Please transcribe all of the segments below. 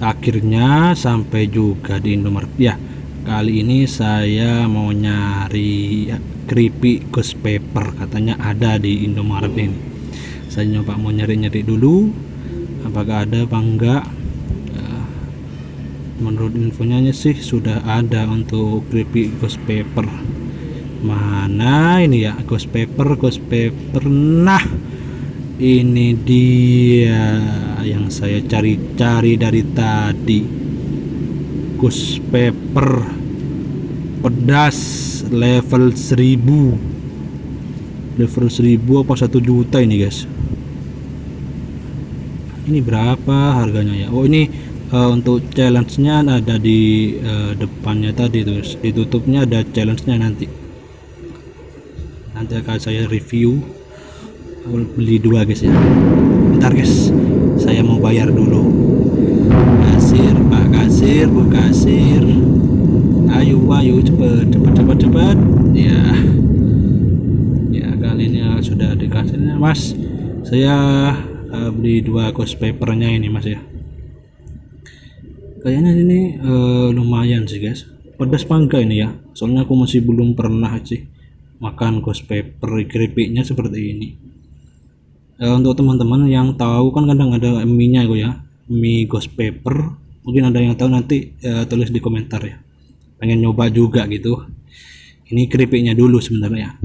akhirnya sampai juga di Indomaret ya kali ini saya mau nyari keripik ghost paper katanya ada di Indomaret ini. Saya nyoba mau nyari-nyari dulu apakah ada apa enggak. Ya, menurut infonya sih sudah ada untuk keripik ghost paper mana ini ya ghost paper ghost paper nah ini dia yang saya cari-cari dari tadi. Ghost paper pedas level 1000 level 1000 apa 1 juta ini guys? Ini berapa harganya ya? Oh ini uh, untuk challenge-nya ada di uh, depannya tadi terus ditutupnya ada challenge-nya nanti. Nanti akan saya review beli dua guys ya. Bentar guys. Saya mau bayar dulu. Kasir pak kasir bu kasir. Ayo ayo cepet cepet cepet cepet. Ya. Ya kali ini uh, sudah dikasihnya mas. Saya uh, beli dua ghost papernya ini mas ya. Kayaknya ini uh, lumayan sih guys. Pedas pangga ini ya? Soalnya aku masih belum pernah sih makan ghost paper keripiknya seperti ini uh, untuk teman-teman yang tahu kan kadang ada mie nya ya. Mie ghost paper mungkin ada yang tahu nanti uh, tulis di komentar ya. Pengen nyoba juga gitu. Ini keripiknya dulu sebenarnya.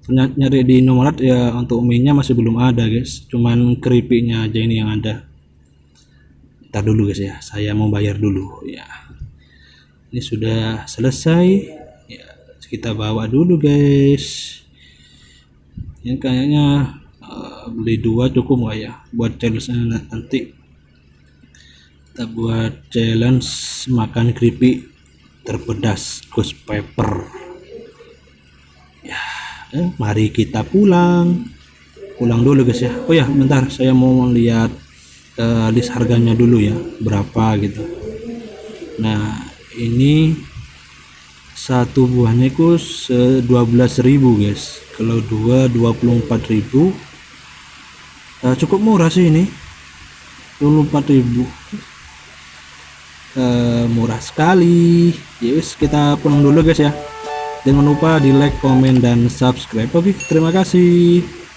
Ternyata nyari di Indomaret ya untuk mie nya masih belum ada guys. Cuman keripiknya aja ini yang ada. Ntar dulu guys ya. Saya mau bayar dulu ya. Ini sudah selesai. Ya kita bawa dulu guys. Ini kayaknya beli dua cukup nggak ya? Buat challenge nanti. Kita buat challenge makan keripik terpedas ghost pepper. Ya eh, mari kita pulang. Pulang dulu guys ya. Oh ya bentar. Saya mau lihat uh, list harganya dulu ya. Berapa gitu. Nah ini satu buahnya itu 12.000 guys. Kalau dua 24.000 uh, cukup murah sih ini. 24.000 uh, murah sekali. Yes kita pulang dulu guys ya. Jangan lupa di like comment dan subscribe oke? Terima kasih